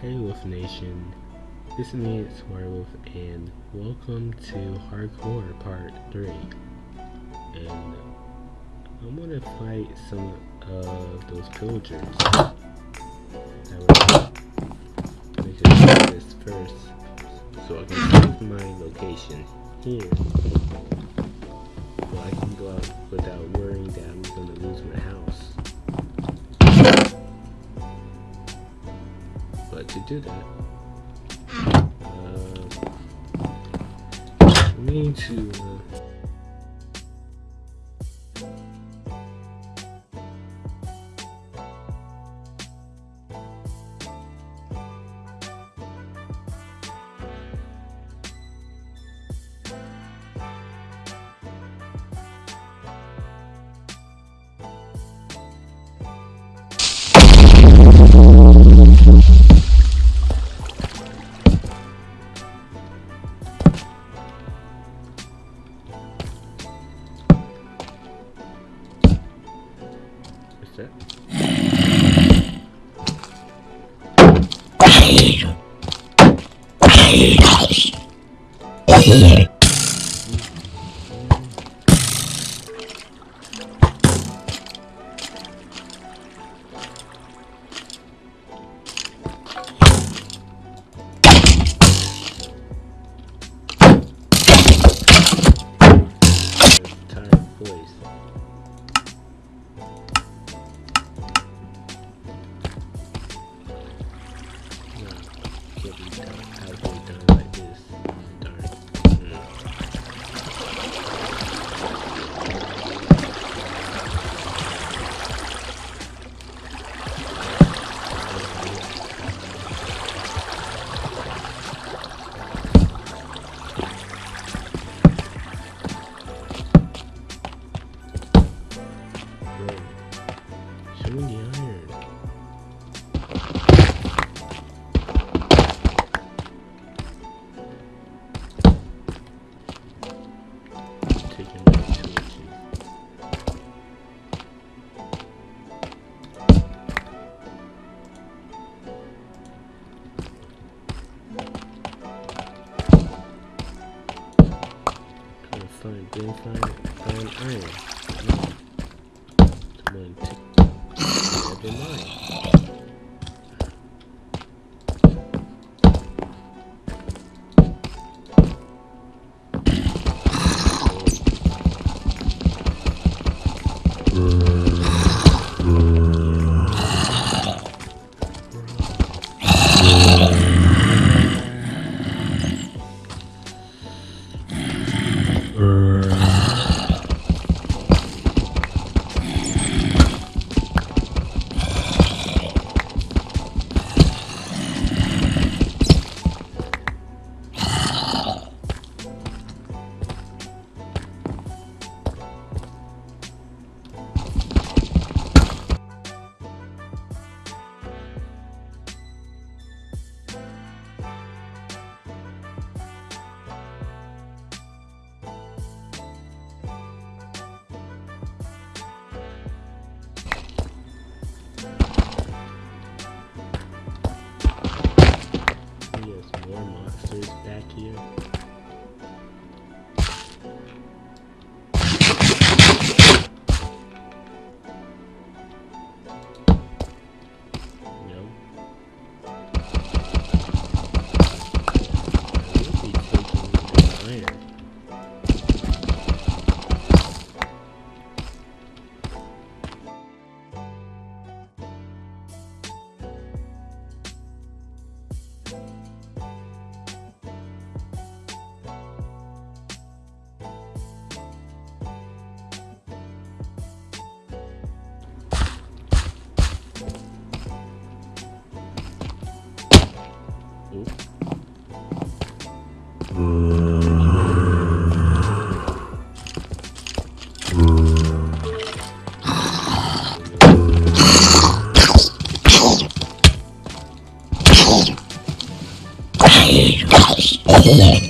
Hey Wolf Nation, this is me, it's Werewolf, and welcome to Hardcore Part 3. And I'm gonna fight some of those pillagers. I will make do this first, so I can save my location here. So I can go out without worrying to do that, uh, we need to. Uh, Tired Yeah.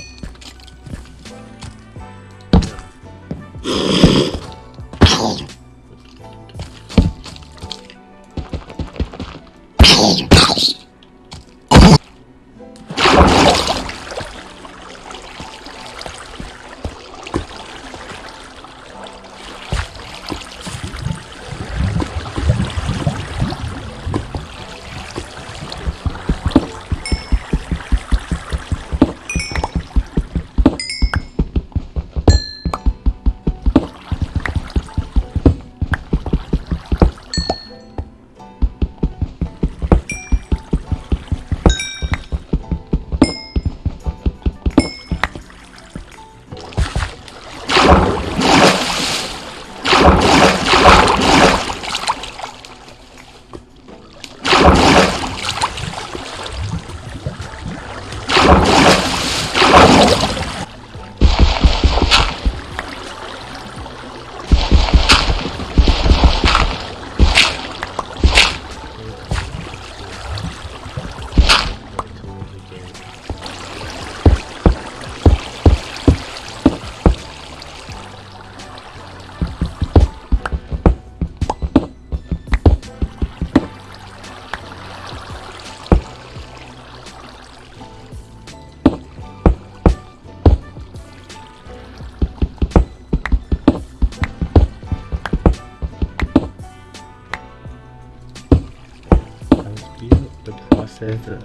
对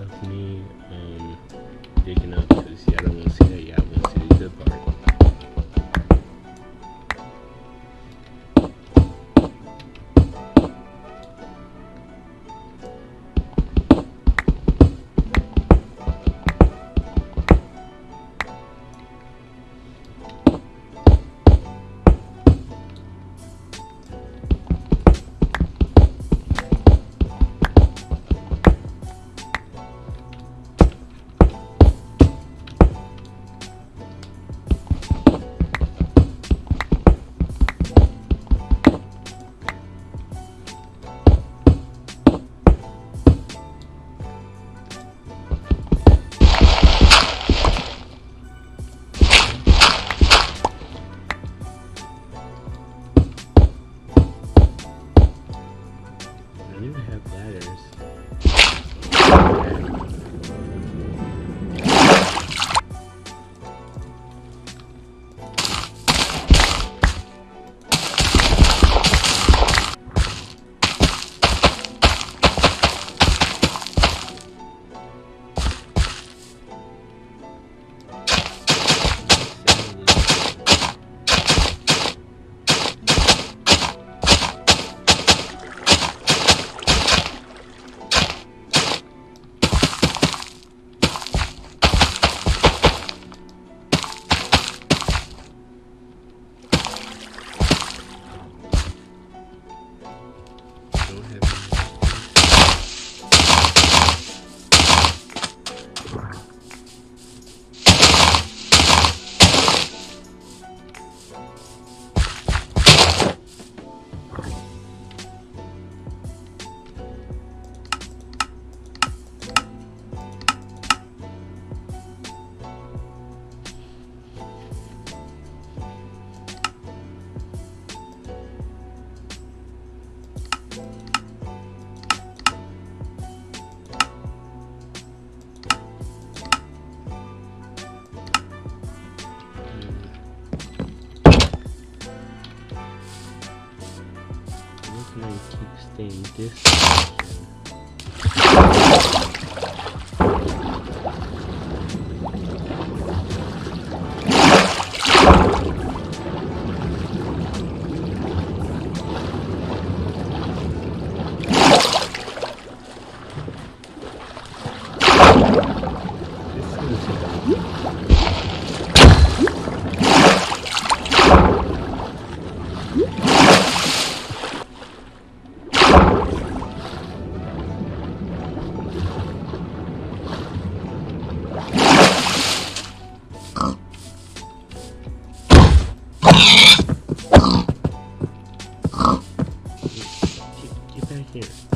Get here.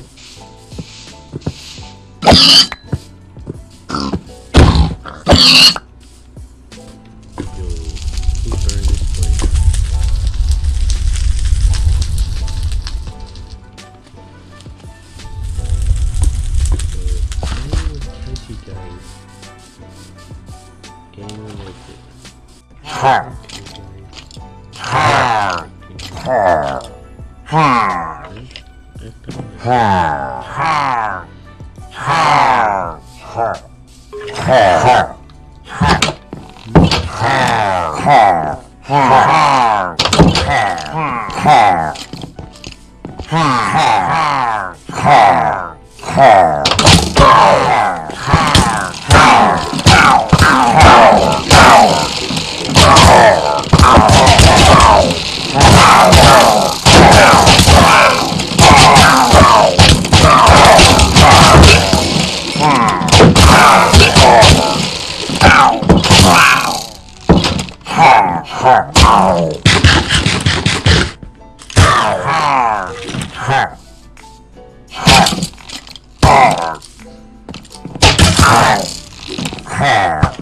And Ha!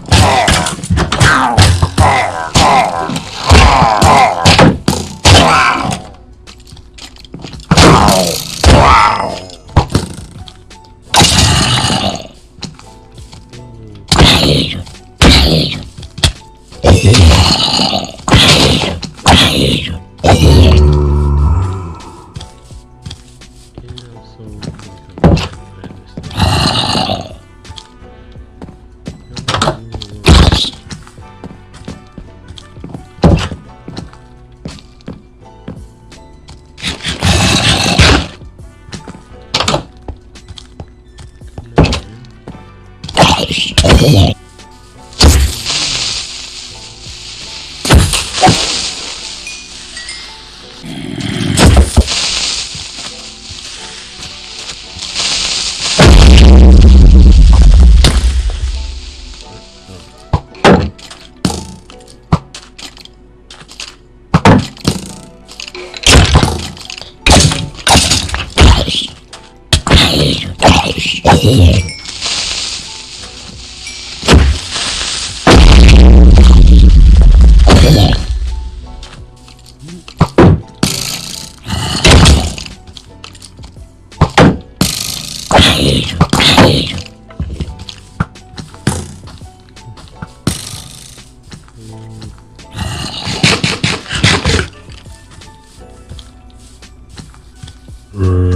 Hello. Social